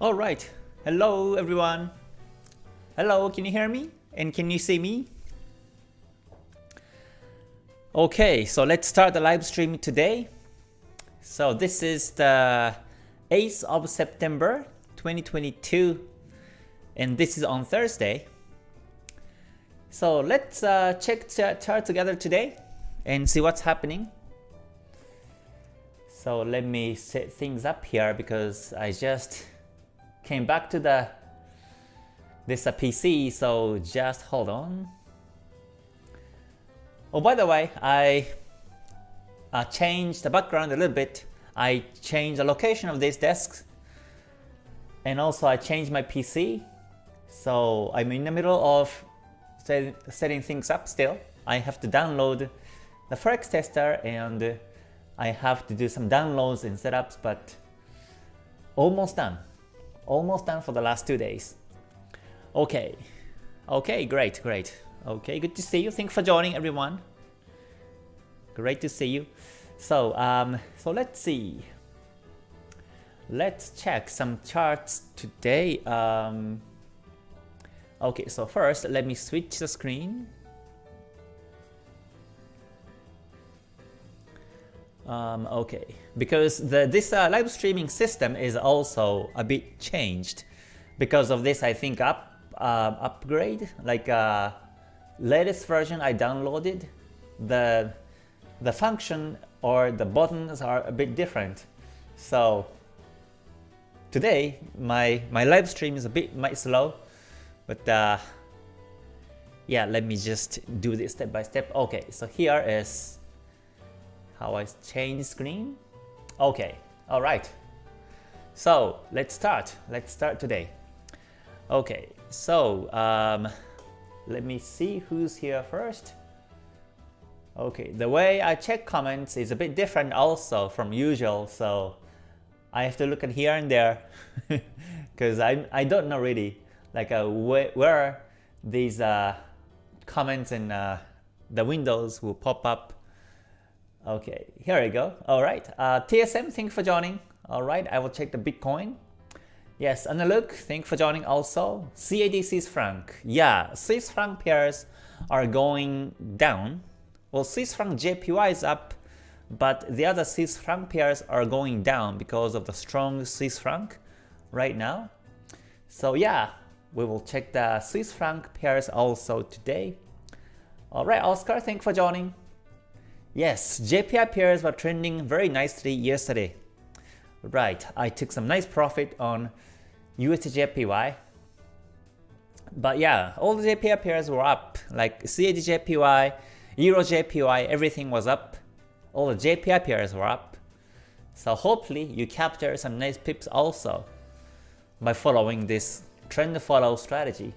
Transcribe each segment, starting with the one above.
Alright, hello everyone. Hello, can you hear me? And can you see me? Okay, so let's start the live stream today. So this is the 8th of September 2022 and this is on Thursday. So let's uh, check chart together today and see what's happening. So let me set things up here because I just came back to the this a PC, so just hold on. Oh, by the way, I uh, changed the background a little bit. I changed the location of this desk, and also I changed my PC. So I'm in the middle of set, setting things up still. I have to download the Forex tester and I have to do some downloads and setups, but almost done. Almost done for the last two days. Okay. Okay, great, great. Okay, good to see you. Thanks for joining everyone. Great to see you. So, um, so let's see. Let's check some charts today. Um, okay, so first let me switch the screen. Um, okay, because the, this uh, live streaming system is also a bit changed. Because of this, I think up uh, upgrade, like uh, latest version I downloaded, the the function or the buttons are a bit different. So today my my live stream is a bit might slow, but uh, yeah, let me just do this step by step. Okay, so here is how I change screen. Okay, all right. So let's start. Let's start today. Okay, so um, let me see who's here first. Okay, the way I check comments is a bit different also from usual, so I have to look at here and there because I, I don't know really like uh, wh where these uh, comments and uh, the windows will pop up Okay, here we go. All right, uh, TSM, thank you for joining. All right, I will check the Bitcoin. Yes, and look, thank you for joining also. CAD Swiss franc. Yeah, Swiss franc pairs are going down. Well, Swiss franc JPY is up, but the other Swiss franc pairs are going down because of the strong Swiss franc right now. So yeah, we will check the Swiss franc pairs also today. All right, Oscar, thank you for joining. Yes, JPY pairs were trending very nicely yesterday. Right, I took some nice profit on USD But yeah, all the JPY pairs were up, like CAD JPY, Euro JPY, everything was up. All the JPY pairs were up. So hopefully you capture some nice pips also by following this trend follow strategy.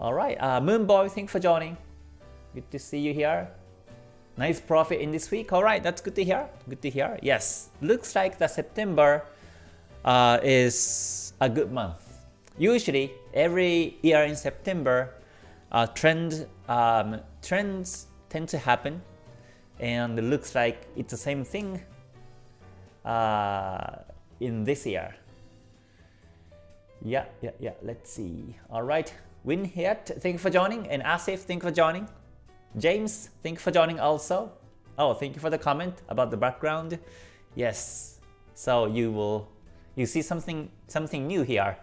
Alright, uh, Moonboy, thanks for joining. Good to see you here. Nice profit in this week. Alright, that's good to hear. Good to hear. Yes, looks like the September uh, is a good month. Usually, every year in September, uh, trend um, trends tend to happen, and it looks like it's the same thing uh, in this year. Yeah, yeah, yeah. Let's see. All right, Win here. Thank you for joining, and Asif, thank you for joining. James, thank you for joining also. Oh, thank you for the comment about the background. Yes, so you will you see something something new here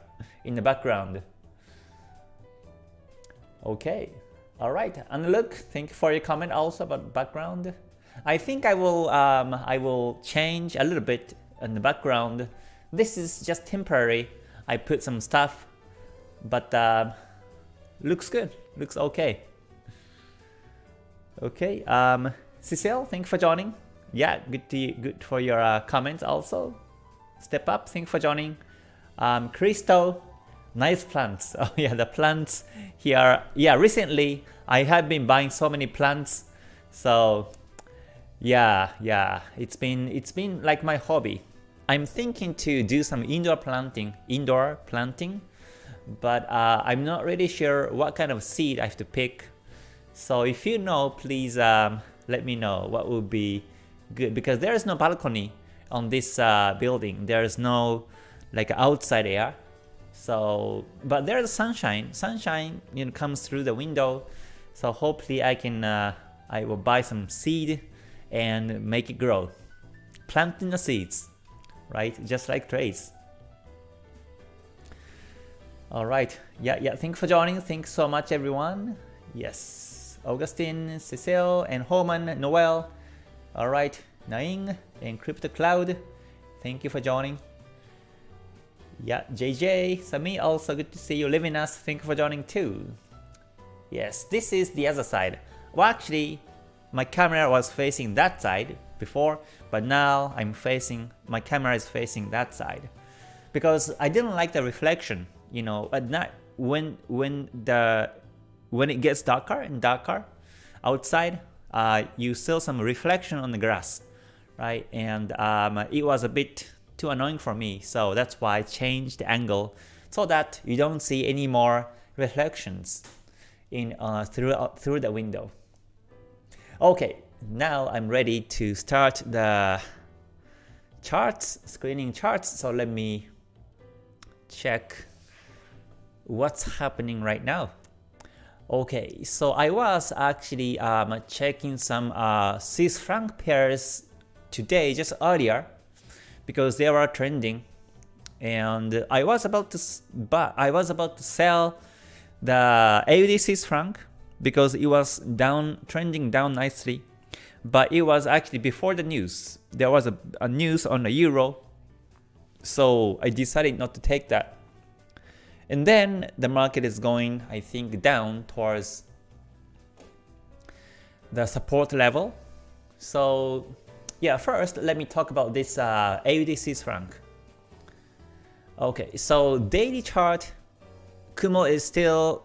in the background. Okay, all right. And look, thank you for your comment also about background. I think I will um, I will change a little bit in the background. This is just temporary. I put some stuff, but uh, looks good. Looks okay. Okay, um, Cecile, thank you for joining. Yeah, good to good for your uh, comments also. Step up, thank you for joining. Um, Christo, nice plants. Oh yeah, the plants here. Yeah, recently I have been buying so many plants. So yeah, yeah, it's been it's been like my hobby. I'm thinking to do some indoor planting, indoor planting, but uh, I'm not really sure what kind of seed I have to pick so if you know, please um, let me know what would be good because there is no balcony on this uh, building. There is no like outside air. So, but there's sunshine. Sunshine you know, comes through the window. So hopefully I can, uh, I will buy some seed and make it grow. Planting the seeds, right? Just like trades. Alright, yeah, yeah, thanks for joining. Thanks so much everyone. Yes, Augustine, Cecile, and Holman, Noel. Alright, Naing, and Crypto Cloud. Thank you for joining. Yeah, JJ, Sami, also good to see you living us. Thank you for joining too. Yes, this is the other side. Well, actually, my camera was facing that side before, but now I'm facing, my camera is facing that side. Because I didn't like the reflection, you know, at night, when, when, the, when it gets darker and darker outside, uh, you see some reflection on the grass, right? And um, it was a bit too annoying for me, so that's why I changed the angle so that you don't see any more reflections in uh, through uh, through the window. Okay, now I'm ready to start the charts, screening charts. So let me check what's happening right now. Okay, so I was actually um, checking some uh, Swiss franc pairs today, just earlier, because they were trending, and I was about to but I was about to sell the AUD Swiss franc because it was down trending down nicely, but it was actually before the news. There was a, a news on the euro, so I decided not to take that. And then the market is going, I think, down towards the support level. So yeah, first let me talk about this uh, AUD Swiss franc. Okay, so daily chart, Kumo is still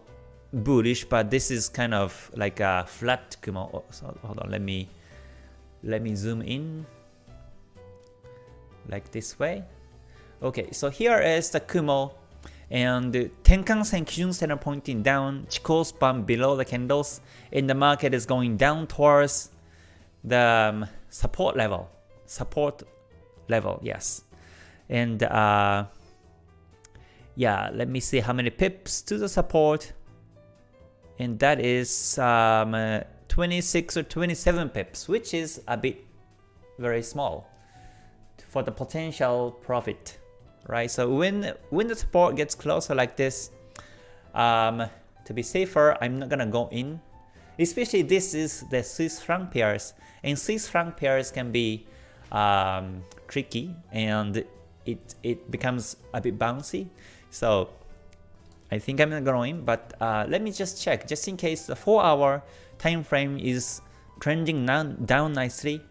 bullish, but this is kind of like a flat Kumo. Oh, so hold on, let me let me zoom in like this way. Okay, so here is the Kumo and Tenkan-sen Kijun Sen are pointing down, Chikou span below the candles, and the market is going down towards the um, support level. Support level, yes. And uh, yeah, let me see how many pips to the support. And that is um, uh, 26 or 27 pips, which is a bit very small for the potential profit, right? So when when the support gets closer like this, um, to be safer, I'm not gonna go in. Especially this is the Swiss franc pairs. And Swiss franc pairs can be um, tricky and it, it becomes a bit bouncy. So I think I'm not going, but uh, let me just check, just in case the 4 hour time frame is trending down, down nicely.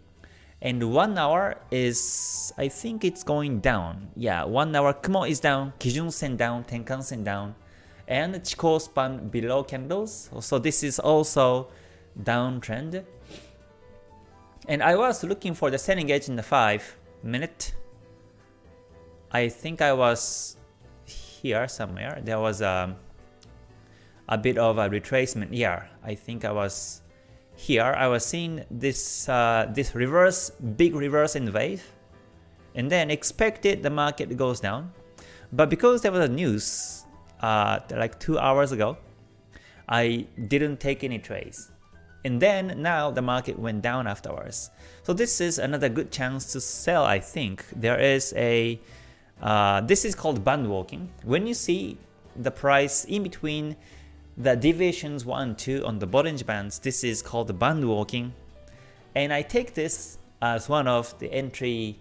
And 1 hour is, I think it's going down. Yeah, 1 hour Kumo is down, Kijun Sen down, Tenkan Sen down, and Chikou span below candles. So this is also downtrend. And I was looking for the selling edge in the 5 minute. I think I was here somewhere. There was a, a bit of a retracement here. I think I was here. I was seeing this uh, this reverse, big reverse N wave. And then expected the market goes down. But because there was a news uh, like 2 hours ago, I didn't take any trades. And then now the market went down afterwards. So this is another good chance to sell I think. There is a, uh, this is called band walking. When you see the price in between the deviations 1 and 2 on the Bollinger Bands, this is called the band walking. And I take this as one of the entry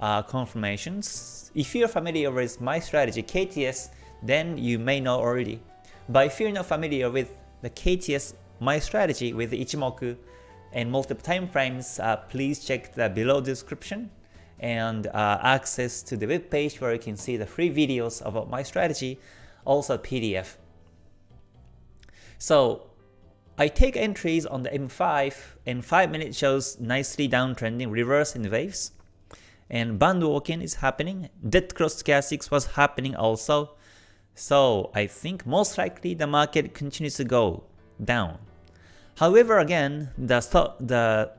uh, confirmations. If you're familiar with my strategy, KTS, then you may know already. But if you're not familiar with the KTS my strategy with Ichimoku and multiple time frames, uh, please check the below description and uh, access to the web page where you can see the free videos about my strategy, also PDF. So I take entries on the M5 and 5 minutes shows nicely downtrending reverse N waves. And band walking is happening. Dead cross stochastics was happening also. So I think most likely the market continues to go down. However, again, the, the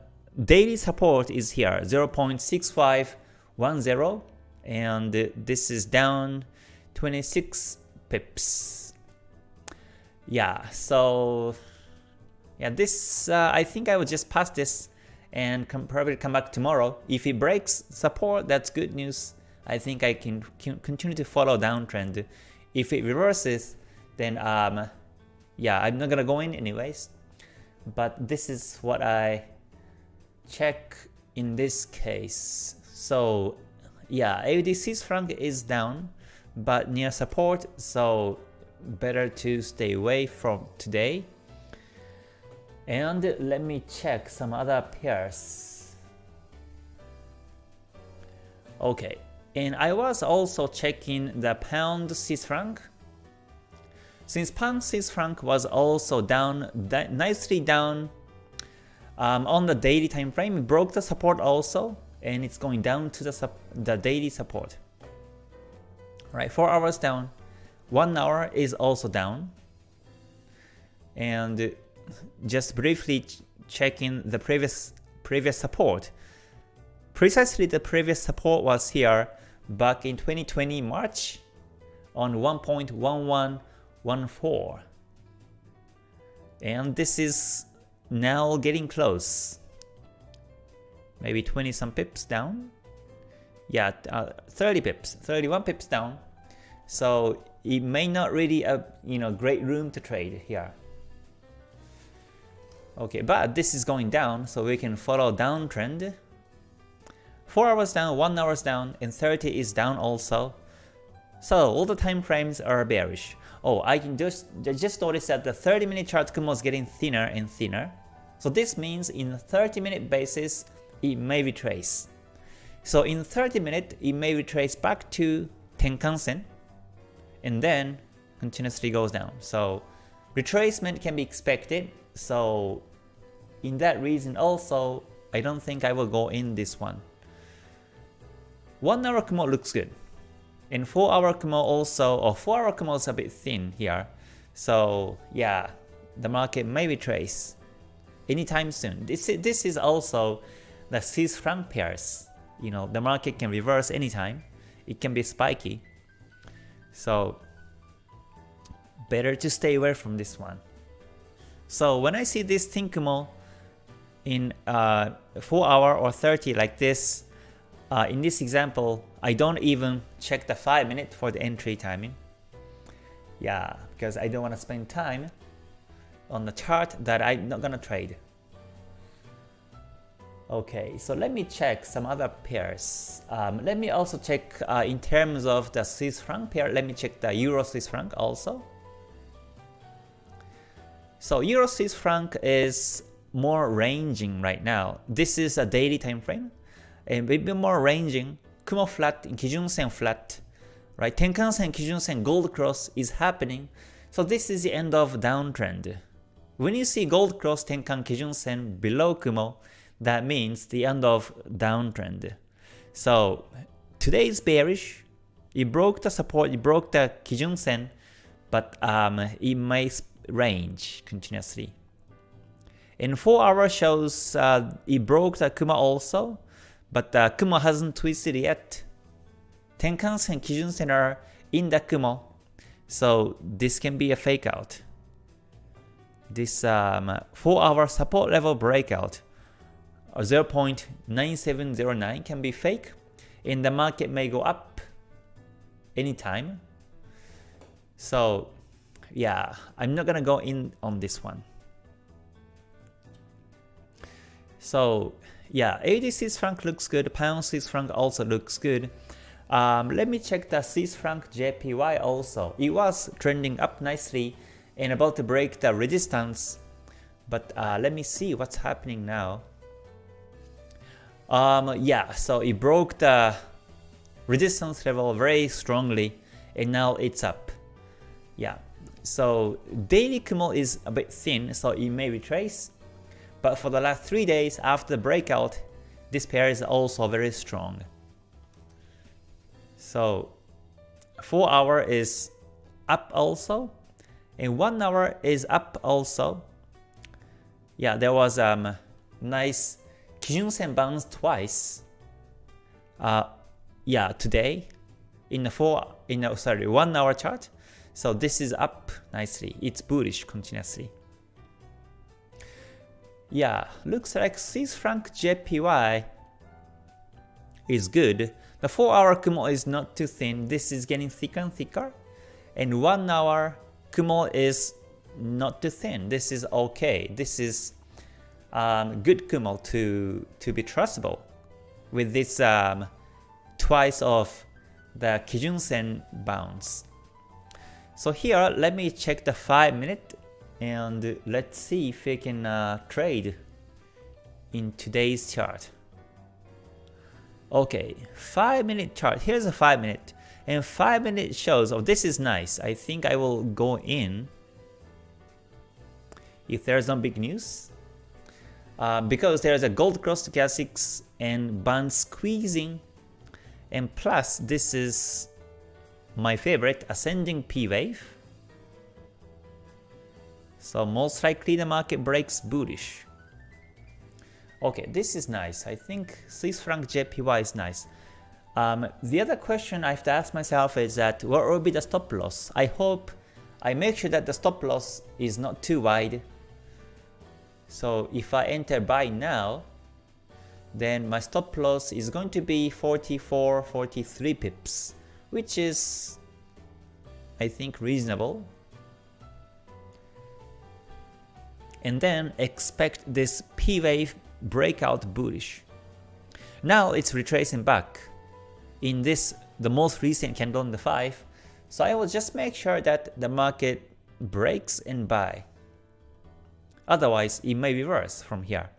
daily support is here, 0.6510, and this is down 26 pips. Yeah, so yeah, this uh, I think I will just pass this and come, probably come back tomorrow. If it breaks support, that's good news. I think I can, continue to follow downtrend. If it reverses, then um, yeah, I'm not gonna go in anyways. But this is what I check in this case. So yeah, AUD franc is down, but near support, so better to stay away from today. And let me check some other pairs. Okay, and I was also checking the pound Swiss franc. Since pound Swiss franc was also down, nicely down um, on the daily time frame, it broke the support also, and it's going down to the, the daily support. Right, 4 hours down, 1 hour is also down. And just briefly ch checking the previous previous support. Precisely the previous support was here back in 2020 March on 1.1114. And this is now getting close maybe 20 some pips down. Yeah, uh, 30 pips, 31 pips down. So it may not really a you know great room to trade here. Okay, but this is going down, so we can follow downtrend. 4 hours down, 1 hours down, and 30 is down also. So all the time frames are bearish. Oh, I can just just notice that the 30 minute chart Kumo is getting thinner and thinner. So this means in 30 minute basis, it may retrace. So in 30 minutes, it may retrace back to Tenkan-sen and then continuously goes down. So retracement can be expected. So in that reason also, I don't think I will go in this one. 1 hour Kumo looks good. And 4 hour Kumo also, or 4 hour Kumo is a bit thin here. So yeah, the market may retrace anytime soon. This, this is also the Swiss franc pairs. You know, the market can reverse anytime. It can be spiky. So better to stay away from this one. So when I see this thin Kumo in uh, 4 hour or 30 like this, uh, in this example, I don't even check the 5 minute for the entry timing. Yeah, because I don't want to spend time on the chart that I'm not gonna trade. Okay, so let me check some other pairs. Um, let me also check uh, in terms of the Swiss franc pair, let me check the Euro Swiss franc also. So Euro Swiss franc is more ranging right now. This is a daily time frame and a bit more ranging. Kumo flat, Kijun Sen flat, right? Tenkan Sen, Kijun Sen, Gold Cross is happening. So this is the end of downtrend. When you see Gold Cross, Tenkan, Kijun Sen below Kumo, that means the end of downtrend. So today is bearish. It broke the support, it broke the Kijun Sen, but um, it may range continuously. In 4 hour shows uh, it broke the Kumo also, but the Kumo hasn't twisted yet. Tenkan Sen, Kijun Sen are in the Kumo, so this can be a fake out. This um, 4 hour support level breakout 0.9709 can be fake and the market may go up anytime. So yeah, I'm not gonna go in on this one. So yeah, AUD Swiss franc looks good, pound Swiss franc also looks good. Um, let me check the Swiss franc JPY also. It was trending up nicely and about to break the resistance, but uh, let me see what's happening now. Um, yeah, so it broke the resistance level very strongly and now it's up. Yeah, so daily Kumo is a bit thin, so it may retrace. But for the last 3 days after the breakout, this pair is also very strong. So 4 hour is up also, and 1 hour is up also. Yeah, there was a um, nice Kijun-sen bounced twice. Uh, yeah, today in a four in a sorry one hour chart. So this is up nicely. It's bullish continuously. Yeah, looks like Swiss franc JPY is good. The 4 hour Kumo is not too thin. This is getting thicker and thicker. And 1 hour Kumo is not too thin. This is okay. This is um, good Kumo to, to be trustable with this um, twice of the Kijun Sen bounce. So here, let me check the 5 minute and let's see if we can uh, trade in today's chart. Okay, 5 minute chart. Here's a 5 minute. And 5 minute shows, oh this is nice. I think I will go in if there's no big news. Uh, because there's a gold cross stochastics and band squeezing. And plus this is my favorite ascending P wave so most likely the market breaks bullish. Okay this is nice. I think Swiss franc JPY is nice. Um, the other question I have to ask myself is that what will be the stop loss? I hope I make sure that the stop loss is not too wide so if I enter buy now, then my stop loss is going to be 44, 43 pips, which is I think reasonable. And then expect this P-wave breakout bullish. Now it's retracing back in this the most recent candle on the 5, so I will just make sure that the market breaks and buy. Otherwise, it may be worse from here.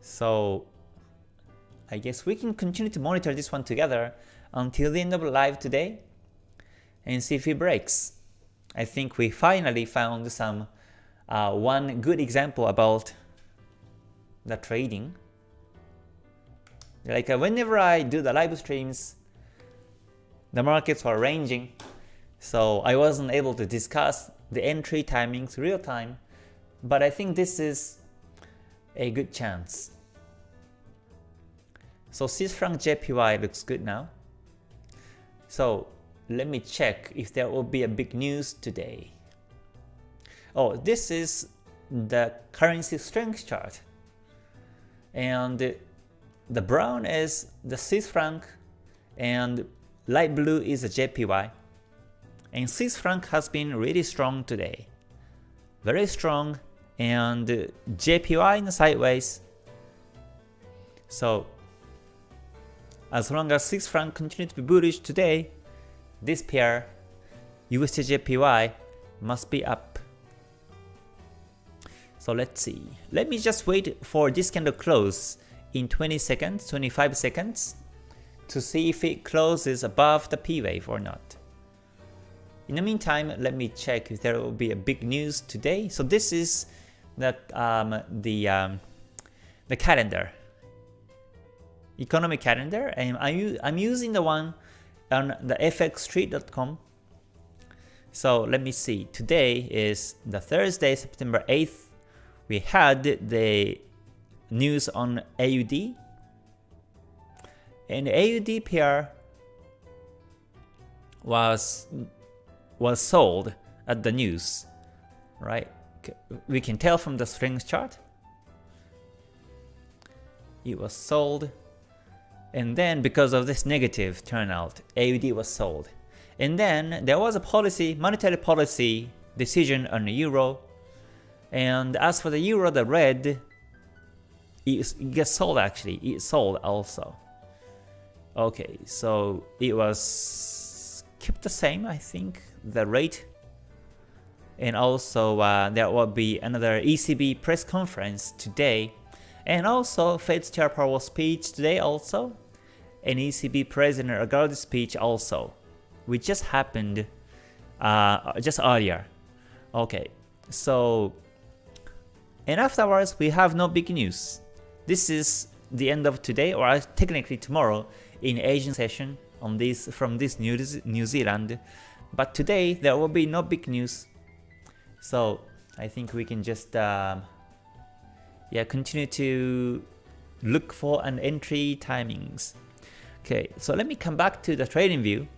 So I guess we can continue to monitor this one together until the end of live today and see if it breaks. I think we finally found some uh, one good example about the trading. Like uh, whenever I do the live streams, the markets were ranging, so I wasn't able to discuss the entry timings real time but I think this is a good chance. So Swiss franc JPY looks good now. So let me check if there will be a big news today. Oh, this is the currency strength chart. And the brown is the Swiss franc and light blue is the JPY. And Swiss franc has been really strong today. Very strong and JPY in the sideways. So as long as Swiss franc continue to be bullish today, this pair USD JPY must be up. So let's see. Let me just wait for this candle close in 20 seconds, 25 seconds to see if it closes above the P wave or not. In the meantime, let me check if there will be a big news today. So this is that um, the um, the calendar, economic calendar, and I'm, I'm using the one on the fxstreet.com. So let me see. Today is the Thursday, September 8th. We had the news on AUD, and AUD pair was was sold at the news, right? We can tell from the strength chart. It was sold, and then because of this negative turnout, AUD was sold. And then there was a policy, monetary policy decision on the euro, and as for the euro, the red, it gets sold actually, it sold also. Okay, so it was kept the same, I think, the rate and also uh, there will be another ECB press conference today. And also Fed's Chair Powell speech today also and ECB President Lagarde speech also which just happened uh, just earlier. Okay so and afterwards we have no big news. This is the end of today or technically tomorrow in Asian session on this from this New, New Zealand. But today there will be no big news so I think we can just um, yeah continue to look for an entry timings. Okay, so let me come back to the trading view.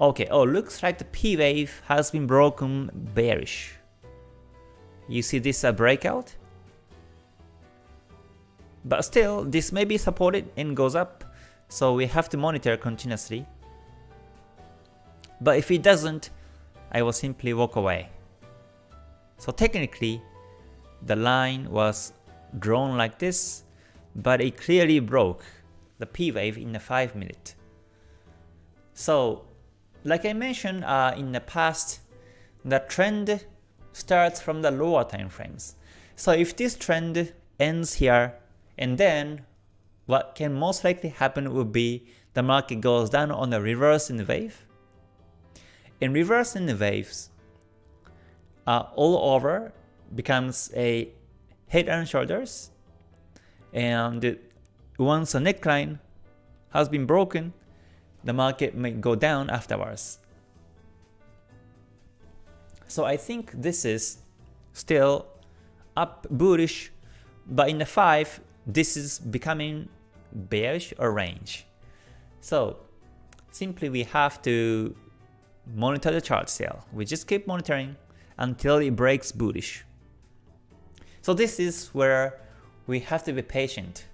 Okay, oh, looks like the P wave has been broken bearish. You see this uh, breakout? But still, this may be supported and goes up, so we have to monitor continuously. But if it doesn't, I will simply walk away. So technically, the line was drawn like this, but it clearly broke the P wave in the 5 minute. So, like I mentioned uh, in the past, the trend starts from the lower time frames. So if this trend ends here, and then what can most likely happen would be the market goes down on a reverse in the wave. In reverse in the waves, uh, all over becomes a head and shoulders, and once a neckline has been broken, the market may go down afterwards. So I think this is still up bullish, but in the 5, this is becoming bearish or range. So simply we have to monitor the chart still. We just keep monitoring until it breaks bullish. So this is where we have to be patient.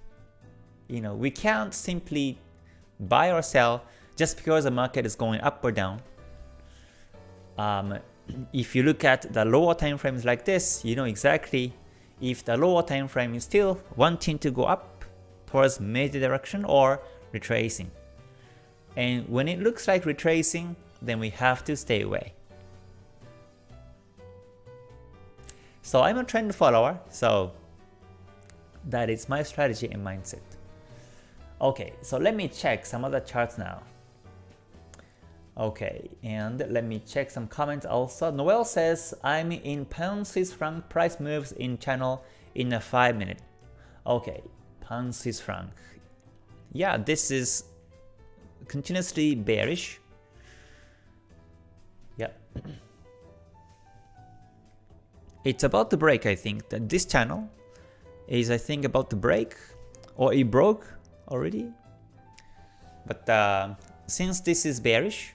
You know, we can't simply buy or sell just because the market is going up or down. Um, if you look at the lower time frames like this, you know exactly if the lower time frame is still wanting to go up towards major direction or retracing. And when it looks like retracing, then we have to stay away. So I'm a trend follower, so that is my strategy and mindset. Okay, so let me check some other charts now. Okay, and let me check some comments also. Noel says, I'm in pound Swiss franc price moves in channel in a 5 minute. Okay, pound Swiss franc. Yeah, this is continuously bearish. It's about to break, I think. That this channel is, I think, about to break, or it broke already. But uh, since this is bearish,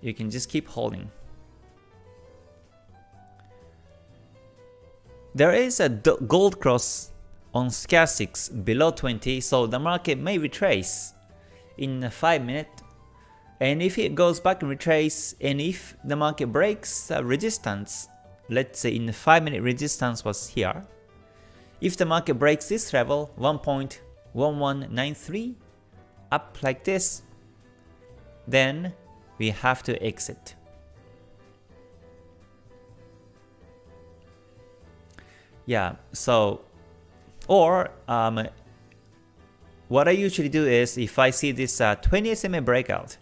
you can just keep holding. There is a gold cross on stochastics below 20, so the market may retrace in 5 minutes. And if it goes back and retrace, and if the market breaks a resistance, let's say in the 5 minute resistance was here, if the market breaks this level 1.1193 up like this, then we have to exit. Yeah, so, or um, what I usually do is if I see this uh, 20 SMA breakout,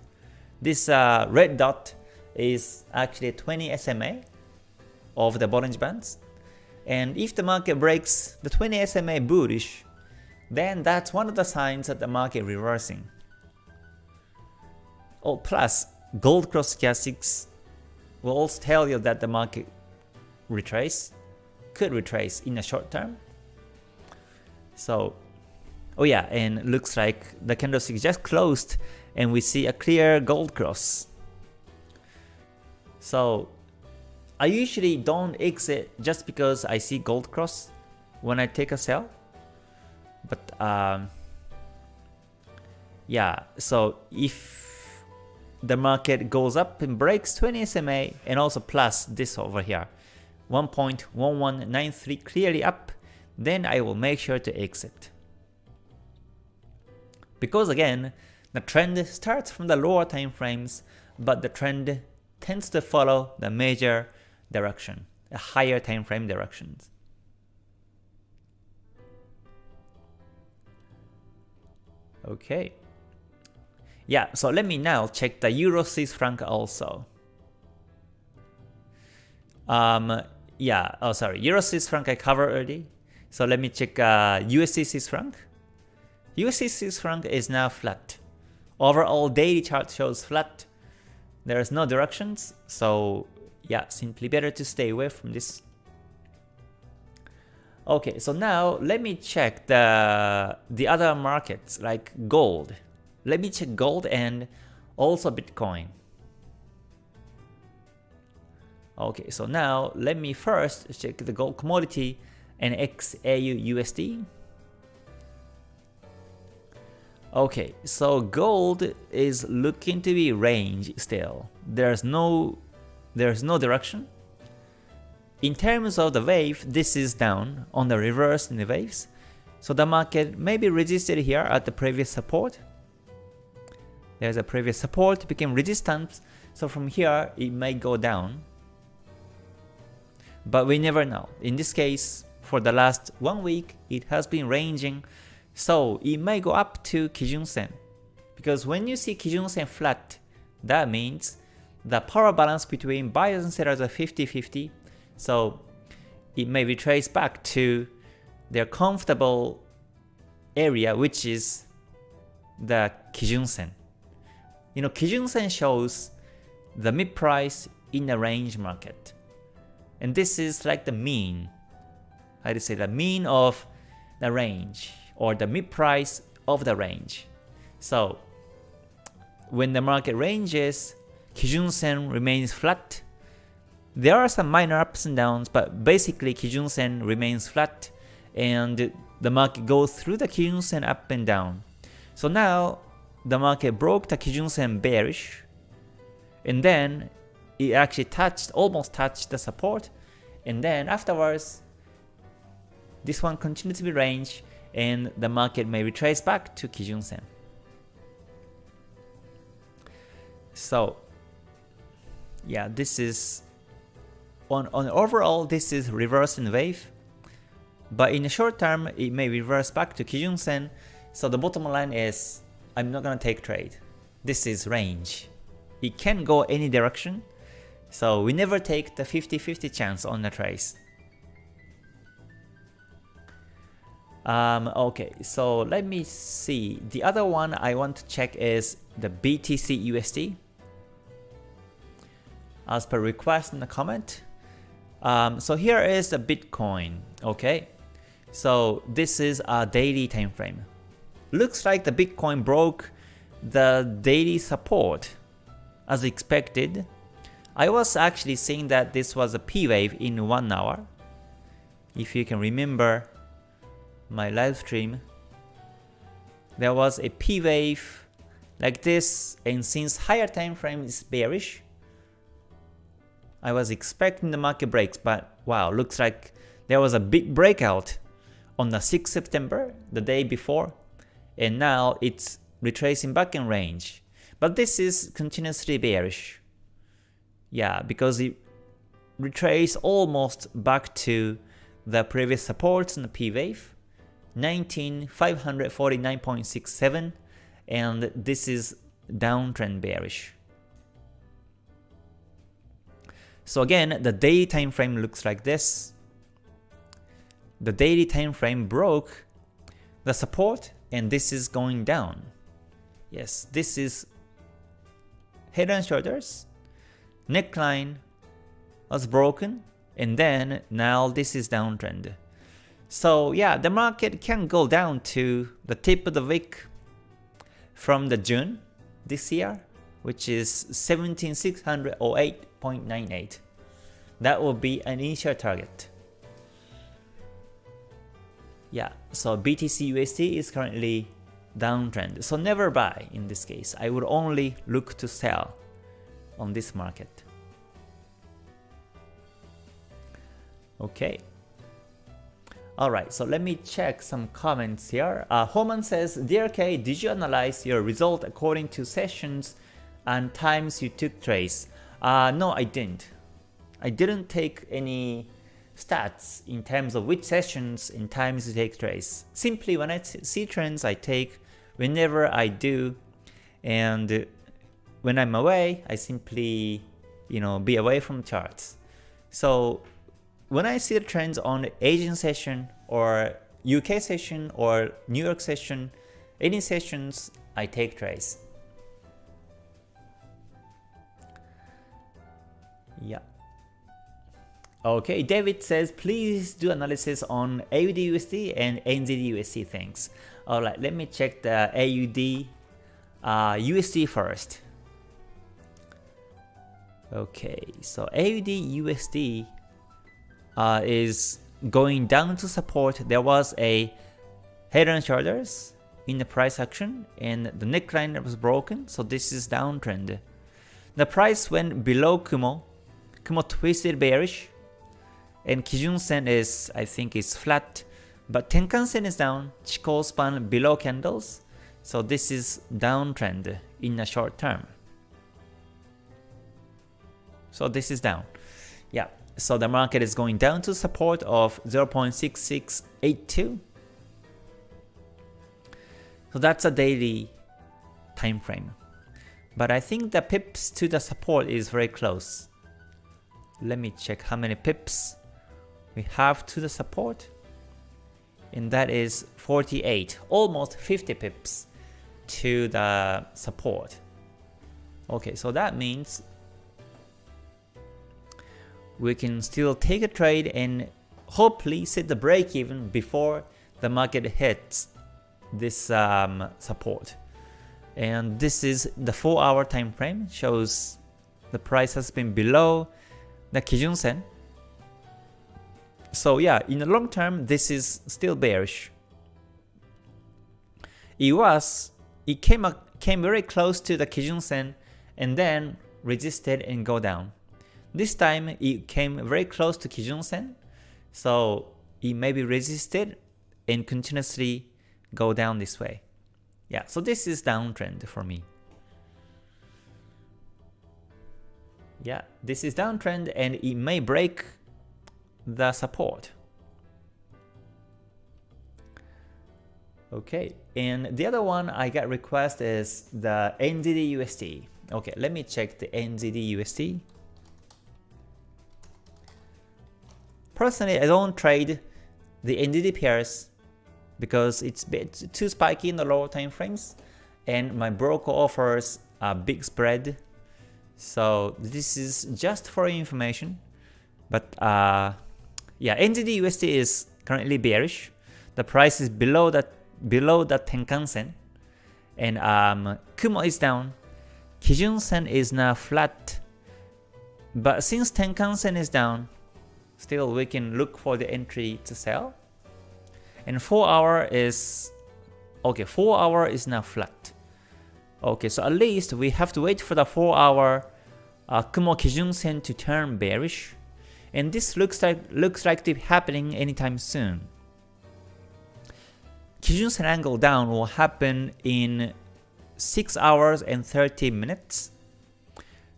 this uh, red dot is actually 20 SMA of the Bollinger Bands. And if the market breaks the 20 SMA bullish, then that's one of the signs that the market reversing. Oh, plus Gold cross stochastics will also tell you that the market retrace, could retrace in the short term. So, oh yeah, and looks like the candlestick just closed and we see a clear gold cross. So, I usually don't exit just because I see gold cross when I take a sell. But um, yeah, so if the market goes up and breaks 20 SMA and also plus this over here 1.1193 clearly up then I will make sure to exit. Because again, the trend starts from the lower time frames, but the trend tends to follow the major direction, the higher time frame directions. Okay. Yeah, so let me now check the Euro Swiss franc also. Um, yeah, oh sorry, Euro Swiss franc I covered already. So let me check uh, USD Swiss franc. USD Swiss franc is now flat. Overall daily chart shows flat. There is no directions, so yeah, simply better to stay away from this. Okay, so now let me check the the other markets like gold. Let me check gold and also Bitcoin. Okay, so now let me first check the gold commodity and XAU USD. Okay, so gold is looking to be range still. There's no there's no direction. In terms of the wave, this is down on the reverse in the waves. So the market may be resisted here at the previous support. There's a previous support became resistance. So from here it may go down. But we never know. In this case, for the last one week, it has been ranging so it may go up to Kijun Sen. Because when you see Kijun Sen flat, that means the power balance between buyers and sellers are 50-50. So it may retrace back to their comfortable area, which is the Kijun Sen. You know, Kijun Sen shows the mid price in a range market. And this is like the mean, to say, the mean of the range or the mid price of the range. So when the market ranges, Kijun Sen remains flat. There are some minor ups and downs, but basically Kijun Sen remains flat and the market goes through the Kijun Sen up and down. So now the market broke the Kijun Sen bearish and then it actually touched, almost touched the support and then afterwards this one continued to be range and the market may retrace back to Kijun Sen. So yeah, this is on on overall this is reverse N wave, but in the short term it may reverse back to Kijun Sen. So the bottom line is I'm not gonna take trade. This is range. It can go any direction. So we never take the 50-50 chance on the trace. Um, okay, so let me see. The other one I want to check is the BTC USD. As per request in the comment. Um, so here is the Bitcoin. Okay, so this is a daily time frame. Looks like the Bitcoin broke the daily support as expected. I was actually saying that this was a P wave in one hour. If you can remember my live stream, there was a P wave like this and since higher time frame is bearish, I was expecting the market breaks but wow looks like there was a big breakout on the 6th September, the day before, and now it's retracing back in range. But this is continuously bearish. Yeah, because it retraced almost back to the previous supports in the P wave 19549.67 and this is downtrend bearish. So again, the daily time frame looks like this. The daily time frame broke the support and this is going down. Yes, this is head and shoulders. Neckline was broken and then now this is downtrend. So yeah, the market can go down to the tip of the wick from the June this year, which is 17608.98. That will be an initial target. Yeah, so BTC USD is currently downtrend, so never buy in this case. I would only look to sell on this market. Okay. Alright, so let me check some comments here. Uh, Homan says, Dear K, did you analyze your result according to sessions and times you took trades? Uh, no, I didn't. I didn't take any stats in terms of which sessions and times you take trades. Simply when I see trends, I take whenever I do, and when I'm away, I simply, you know, be away from charts. So when I see the trends on Asian session or UK session or New York session, any sessions, I take trades. Yeah. Okay, David says, please do analysis on AUD and NZD thanks. Alright, let me check the AUD uh, USD first. Okay, so AUD USD uh, is going down to support. There was a head and shoulders in the price action and the neckline was broken, so this is downtrend. The price went below Kumo. Kumo twisted bearish and Kijun Sen is, I think, is flat, but Tenkan Sen is down, Chikou span below candles, so this is downtrend in the short term. So this is down. So the market is going down to support of 0.6682. So that's a daily time frame. But I think the pips to the support is very close. Let me check how many pips we have to the support. And that is 48, almost 50 pips to the support. Okay, so that means we can still take a trade and hopefully set the break even before the market hits this um, support. And this is the 4 hour time frame shows the price has been below the Kijun Sen. So yeah, in the long term, this is still bearish. It was, it came, came very close to the Kijun Sen and then resisted and go down. This time it came very close to Kijun Sen, so it may be resisted and continuously go down this way. Yeah, so this is downtrend for me. Yeah, this is downtrend and it may break the support. Okay, and the other one I got request is the NZD USD. Okay, let me check the NZD USD. Personally, I don't trade the NZD pairs because it's too spiky in the lower time frames and my broker offers a big spread. So this is just for information. But uh, yeah, NZD USD is currently bearish. The price is below that below the Tenkan Sen, and um, Kumo is down. Kijun Sen is now flat. But since Tenkan Sen is down, still we can look for the entry to sell. And 4 hour is okay, 4 hour is now flat. Okay, so at least we have to wait for the 4 hour uh, Kumo Kijun Sen to turn bearish. And this looks like looks like to be happening anytime soon. Kijun Sen angle down will happen in 6 hours and 30 minutes.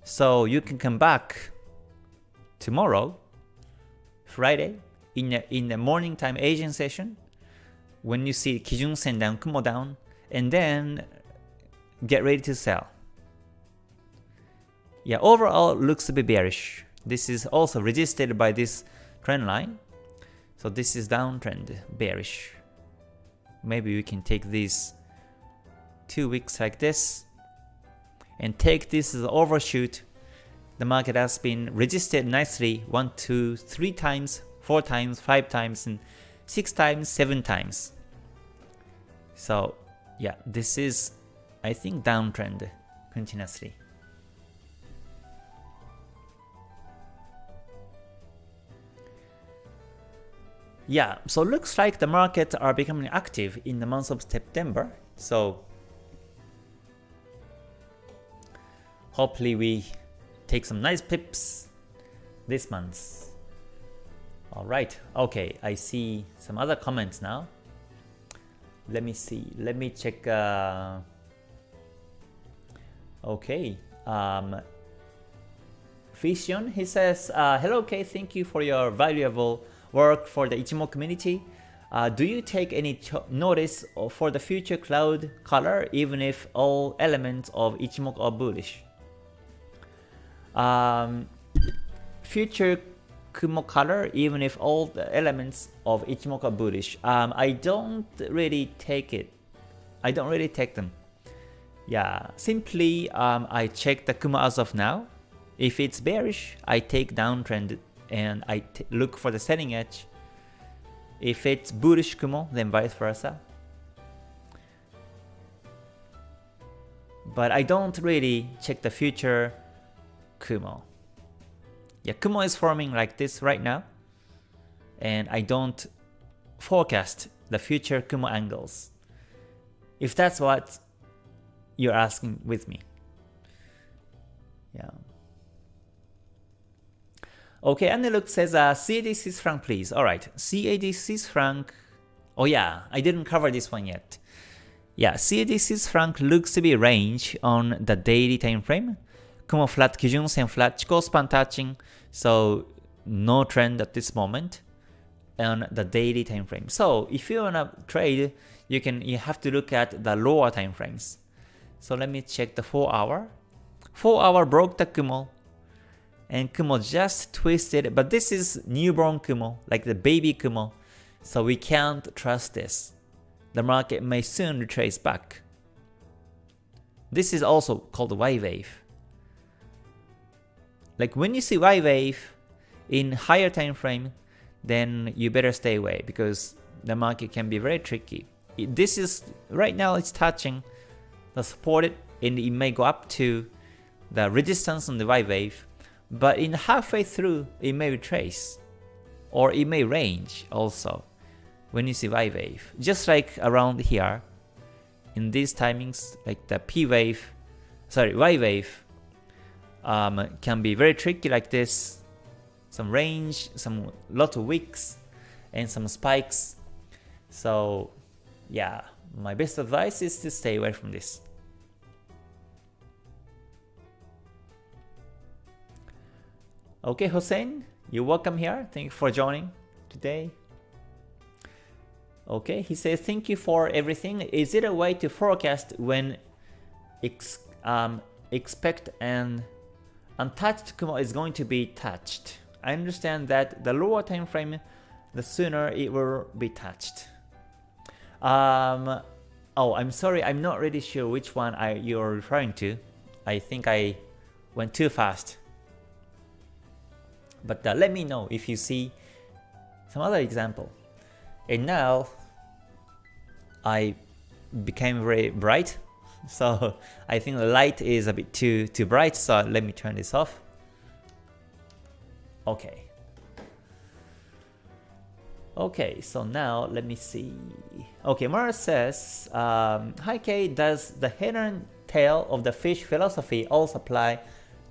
So you can come back tomorrow Friday in the, in the morning time Asian session when you see Kijun Sen down, Kumo down, and then get ready to sell. Yeah, overall looks to be bearish. This is also resisted by this trend line. So this is downtrend, bearish. Maybe we can take these two weeks like this and take this as overshoot the market has been resisted nicely 1, 2, 3 times, 4 times, 5 times, and 6 times, 7 times. So yeah, this is I think downtrend continuously. Yeah, so looks like the markets are becoming active in the month of September. So hopefully we take some nice pips this month. Alright, okay, I see some other comments now. Let me see, let me check. Uh, okay, um, Fission, he says, uh, Hello Kay, thank you for your valuable work for the Ichimoku community. Uh, do you take any notice for the future cloud color even if all elements of Ichimoku are bullish? Um, future Kumo color even if all the elements of Ichimoku are bullish. Um, I don't really take it. I don't really take them. Yeah, simply um, I check the Kumo as of now. If it's bearish, I take downtrend and I look for the setting edge. If it's bullish Kumo, then vice versa. But I don't really check the future Kumo. Yeah, Kumo is forming like this right now. And I don't forecast the future Kumo angles. If that's what you're asking with me. Yeah. Okay, and look says uh, CAD Swiss franc please. Alright, CAD Swiss franc. Oh yeah, I didn't cover this one yet. Yeah, CAD Swiss franc looks to be range on the daily time frame. Kumo flat, Kijun Sen flat, Chikou span touching, so no trend at this moment on the daily time frame. So if you wanna trade, you can you have to look at the lower time frames. So let me check the 4 hour. 4 hour broke the Kumo and Kumo just twisted, but this is newborn Kumo, like the baby Kumo, so we can't trust this. The market may soon retrace back. This is also called Y wave. Like when you see Y wave in higher time frame, then you better stay away because the market can be very tricky. This is right now it's touching the supported and it may go up to the resistance on the Y wave, but in halfway through it may retrace or it may range also when you see Y wave. Just like around here in these timings like the P wave, sorry Y wave um, can be very tricky like this. Some range, some lot of wicks and some spikes. So yeah, my best advice is to stay away from this. Okay, Hossein, you're welcome here. Thank you for joining today. Okay, he says, thank you for everything. Is it a way to forecast when ex um, expect an untouched Kumo is going to be touched? I understand that the lower time frame, the sooner it will be touched. Um, oh, I'm sorry, I'm not really sure which one I, you're referring to. I think I went too fast. But uh, let me know if you see some other example. And now I became very bright. So I think the light is a bit too too bright. So let me turn this off. Okay. Okay, so now let me see. Okay, Mara says, um, Hi Kay, does the head and tail of the fish philosophy also apply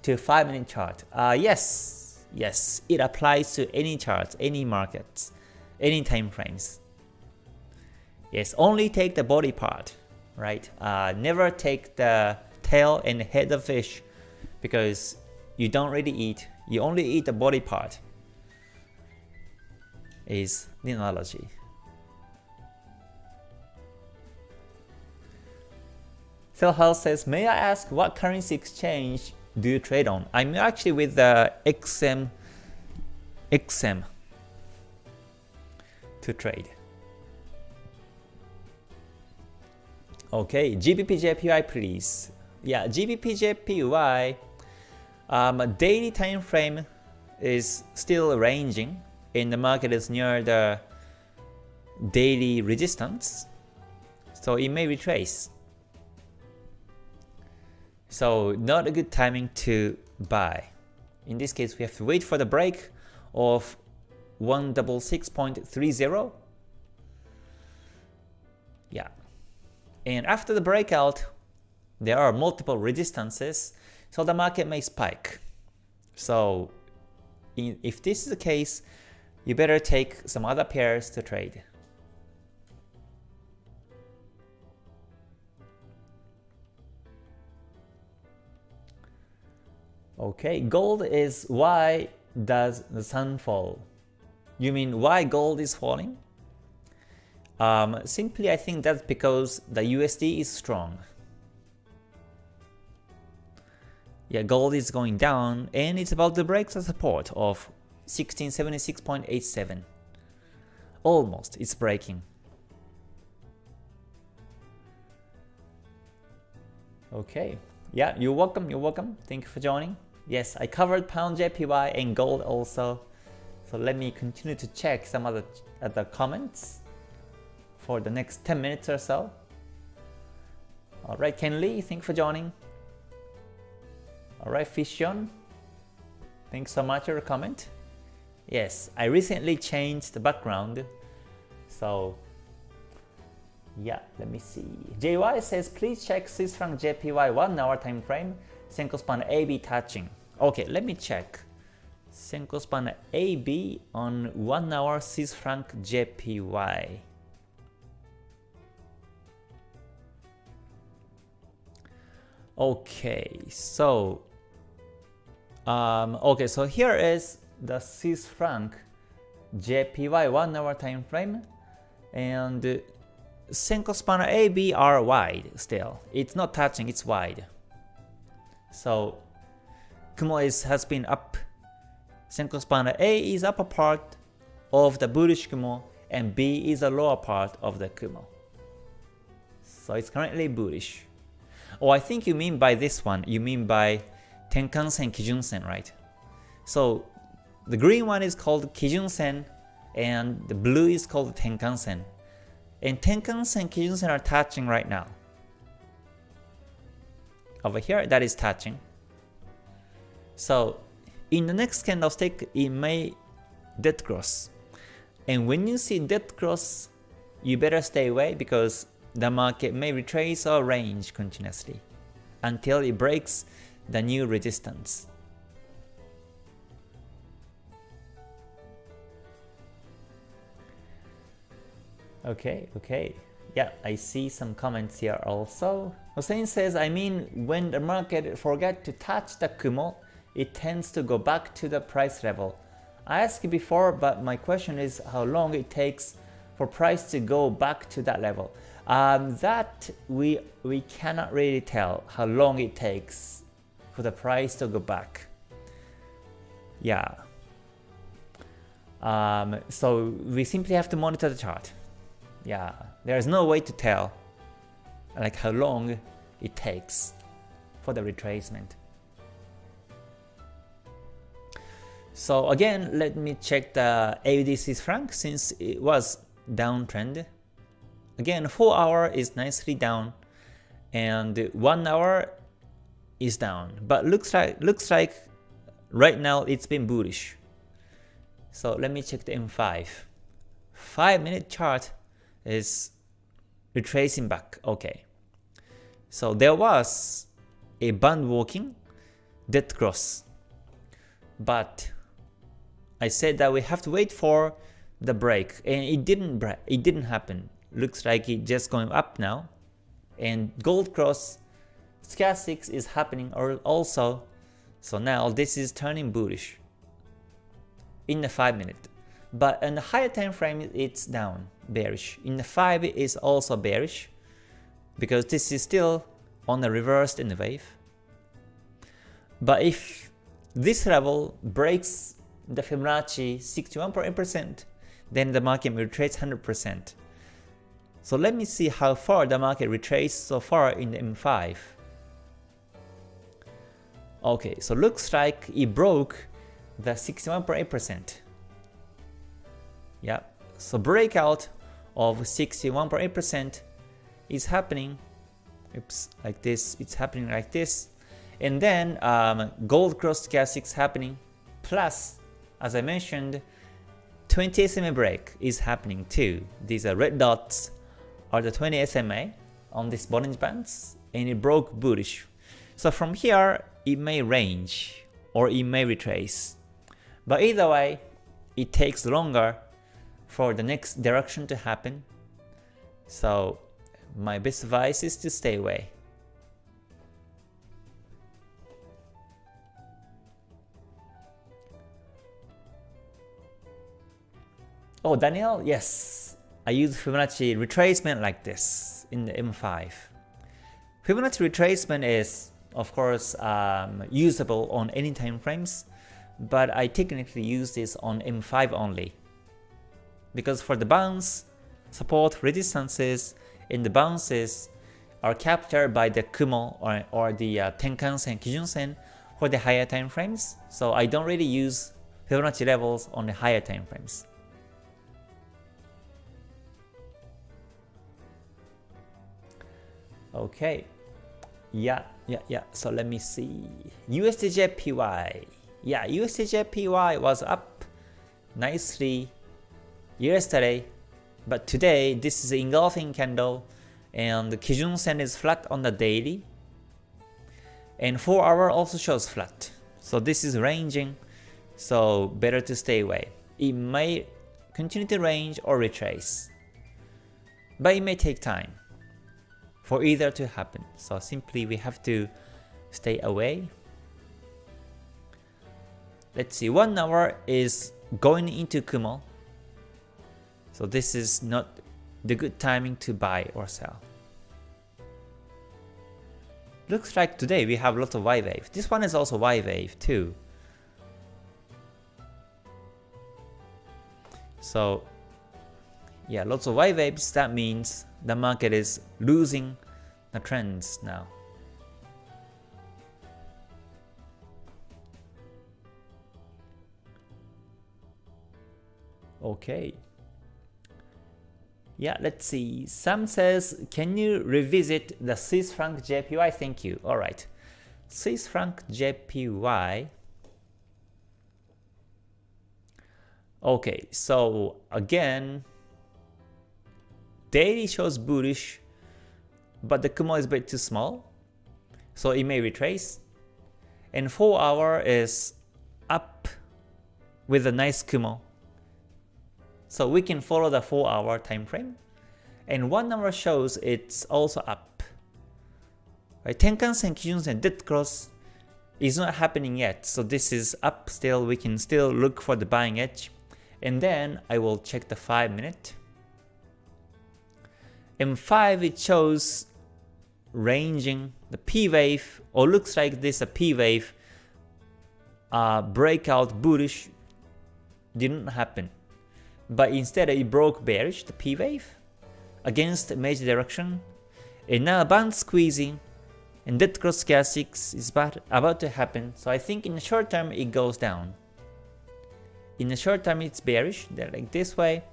to 5 minute chart? Uh, yes, Yes, it applies to any charts, any markets, any time frames. Yes, only take the body part, right? Uh, never take the tail and head of fish because you don't really eat. You only eat the body part. Is the analogy. Phil Hall says, may I ask what currency exchange do you trade on? I'm actually with the XM XM to trade. Okay, GBPJPY please. Yeah, GBPJPY um, daily time frame is still ranging and the market is near the daily resistance. So it may retrace. So not a good timing to buy. In this case, we have to wait for the break of 166.30. Yeah. And after the breakout, there are multiple resistances, so the market may spike. So in, if this is the case, you better take some other pairs to trade. Okay, gold is why does the sun fall? You mean why gold is falling? Um, simply I think that's because the USD is strong. Yeah, gold is going down and it's about to break the support of 1676.87. Almost, it's breaking. Okay, yeah, you're welcome, you're welcome. Thank you for joining. Yes, I covered pound JPY and gold also. So let me continue to check some other other comments for the next 10 minutes or so. Alright, Ken Lee, thanks for joining. Alright, Fishion, thanks so much for your comment. Yes, I recently changed the background, so yeah, let me see. JY says, please check Swiss franc JPY 1 hour time frame, Senkou span AB touching. Okay, let me check. Senkou span AB on 1 hour Swiss franc JPY. Okay, so um, okay, so here is the Swiss franc JPY 1 hour time frame and Senkou span AB are wide still. It's not touching, it's wide. So Kumo is, has been up. Senkou span A is upper part of the bullish Kumo and B is the lower part of the Kumo. So it's currently bullish. Oh, I think you mean by this one, you mean by Tenkan-sen, Kijun-sen, right? So the green one is called Kijun-sen and the blue is called Tenkan-sen. And Tenkan-sen, Kijun-sen are touching right now. Over here, that is touching. So in the next candlestick, it may dead cross. And when you see dead cross, you better stay away because the market may retrace or range continuously until it breaks the new resistance. Okay, okay. Yeah, I see some comments here also. Hossein says, I mean, when the market forget to touch the Kumo, it tends to go back to the price level. I asked before, but my question is how long it takes for price to go back to that level. Um, that we we cannot really tell how long it takes for the price to go back. Yeah. Um, so we simply have to monitor the chart yeah, there's no way to tell like how long it takes for the retracement. So again, let me check the AUD franc since it was downtrend. Again, 4 hour is nicely down and 1 hour is down, but looks like looks like right now it's been bullish. So let me check the M5. 5 minute chart is retracing back. Okay. So there was a band walking dead cross. But I said that we have to wait for the break and it didn't. It didn't happen. Looks like it just going up now. And gold cross stochastics is happening also. So now this is turning bullish in the 5 minute. But in the higher time frame it's down bearish. In the 5 it is also bearish because this is still on the reversed in the wave. But if this level breaks the Fibonacci 61.8%, then the market will retraces 100%. So let me see how far the market retraced so far in the M5. Okay, so looks like it broke the 61.8%. Yeah, so breakout of 61.8% is happening. Oops, like this. It's happening like this. And then um, gold cross stochastics happening. Plus, as I mentioned, 20 SMA break is happening too. These are red dots are the 20 SMA on these Bollinger Bands and it broke bullish. So from here, it may range or it may retrace. But either way, it takes longer for the next direction to happen. So my best advice is to stay away. Oh, Daniel, yes. I use Fibonacci retracement like this in the M5. Fibonacci retracement is, of course, um, usable on any time frames, but I technically use this on M5 only because for the bounce, support resistances in the bounces are captured by the Kumo or, or the uh, Tenkan-sen, Kijun-sen for the higher time frames. So I don't really use Fibonacci levels on the higher time frames. Okay, yeah, yeah, yeah. So let me see. USDJPY. Yeah, USDJPY was up nicely yesterday, but today this is engulfing candle and the Kijun Sen is flat on the daily and 4 hour also shows flat. So this is ranging, so better to stay away. It may continue to range or retrace, but it may take time for either to happen. So simply we have to stay away. Let's see, 1 hour is going into Kumo. So this is not the good timing to buy or sell. Looks like today we have lots of Y wave. This one is also Y wave too. So yeah, lots of Y waves, that means the market is losing the trends now. Okay. Yeah, let's see. Sam says, can you revisit the Swiss franc JPY? Thank you. All right. Swiss franc JPY. Okay, so again, daily shows bullish, but the Kumo is a bit too small, so it may retrace. And 4 hour is up with a nice Kumo. So we can follow the 4 hour time frame. And 1 hour shows it's also up. Right, Tenkan Sen, Kijun Sen, dead cross is not happening yet. So this is up still. We can still look for the buying edge. And then I will check the 5 minute. In 5 it shows ranging the P wave or looks like this a P wave uh, breakout bullish didn't happen. But instead it broke bearish, the P wave, against major direction, and now band squeezing, and dead cross stochastics is about, about to happen, so I think in the short term it goes down. In the short term it's bearish, they're like this way,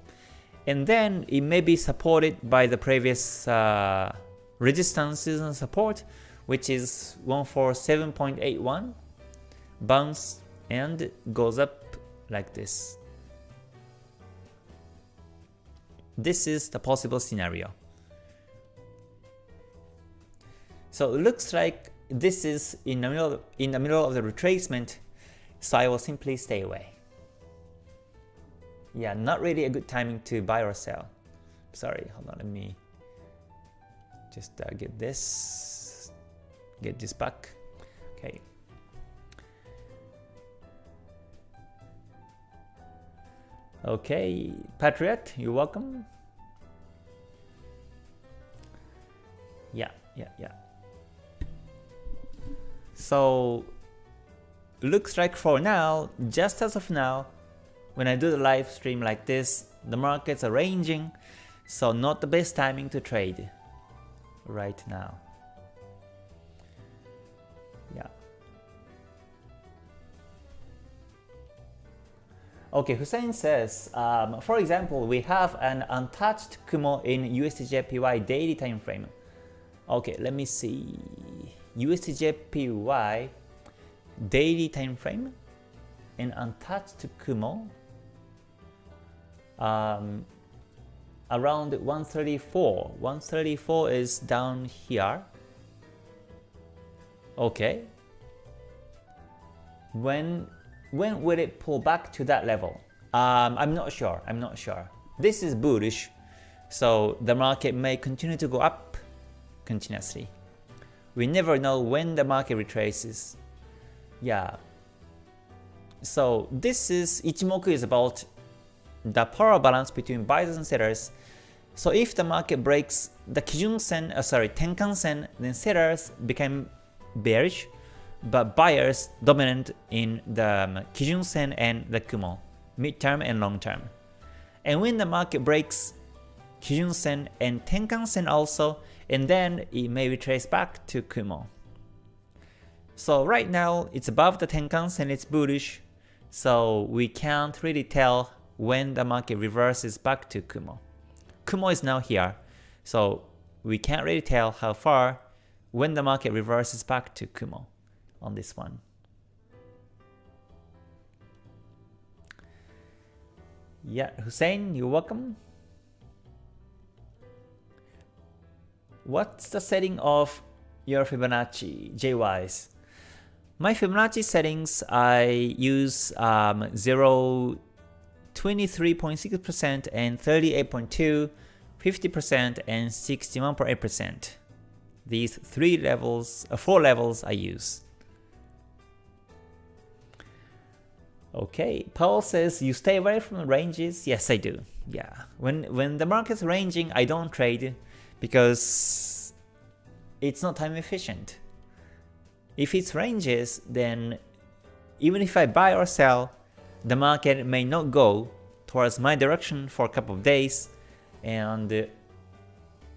and then it may be supported by the previous uh, resistances and support, which is 147.81, bounce and goes up like this. This is the possible scenario. So it looks like this is in the middle in the middle of the retracement, so I will simply stay away. Yeah, not really a good timing to buy or sell. Sorry, hold on, let me just uh, get this, get this back. Okay. Okay, Patriot, you're welcome. Yeah, yeah, yeah. So, looks like for now, just as of now, when I do the live stream like this, the markets are ranging, so not the best timing to trade right now. Yeah. Okay, Hussein says, um, for example, we have an untouched Kumo in USDJPY daily time frame. Okay, let me see. USDJPY daily time frame in untouched Kumo um, around 134. 134 is down here. Okay. When when will it pull back to that level? Um, I'm not sure. I'm not sure. This is bullish, so the market may continue to go up continuously. We never know when the market retraces. Yeah. So this is Ichimoku is about the power balance between buyers and sellers. So if the market breaks the Kijun Sen, uh, sorry, Tenkan Sen, then sellers become bearish but buyers dominant in the um, Kijun Sen and the Kumo, mid-term and long-term. And when the market breaks Kijun Sen and Tenkan Sen also, and then it may retrace back to Kumo. So right now it's above the Tenkan Sen, it's bullish, So we can't really tell when the market reverses back to Kumo. Kumo is now here, so we can't really tell how far when the market reverses back to Kumo on this one. Yeah, Hussein, you're welcome. What's the setting of your Fibonacci, JWise? My Fibonacci settings, I use um, 0, 23.6% and 38.2, 50% and 61.8%. These three levels, uh, four levels I use. Okay, Paul says you stay away from the ranges. Yes, I do. Yeah, when when the market's ranging, I don't trade because it's not time efficient. If it's ranges, then even if I buy or sell, the market may not go towards my direction for a couple of days, and uh,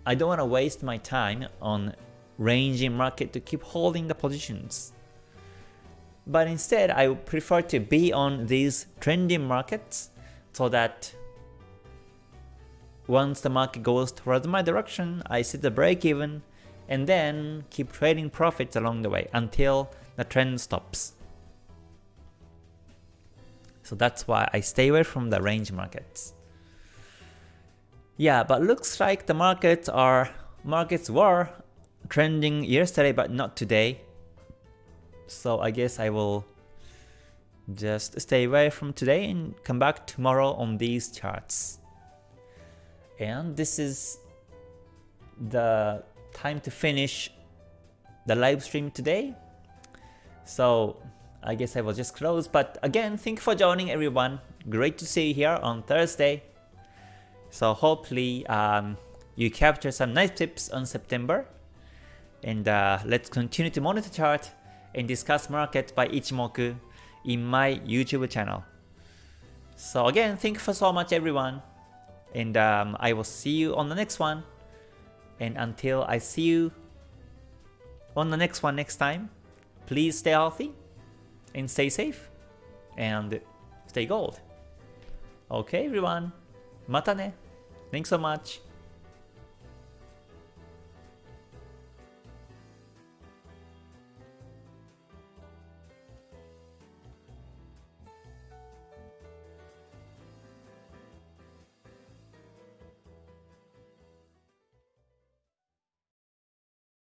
I don't want to waste my time on ranging market to keep holding the positions. But instead, I prefer to be on these trending markets so that once the market goes towards my direction, I set the break even and then keep trading profits along the way until the trend stops. So that's why I stay away from the range markets. Yeah, but looks like the markets are markets were trending yesterday but not today. So I guess I will just stay away from today and come back tomorrow on these charts. And this is the time to finish the live stream today. So I guess I will just close. But again, thank you for joining everyone. Great to see you here on Thursday. So hopefully um, you capture some nice tips on September. And uh, let's continue to monitor chart and discuss market by Ichimoku in my YouTube channel. So again, thank you for so much everyone and um, I will see you on the next one. And until I see you on the next one next time, please stay healthy and stay safe and stay gold. Okay everyone, mata ne. Thanks so much.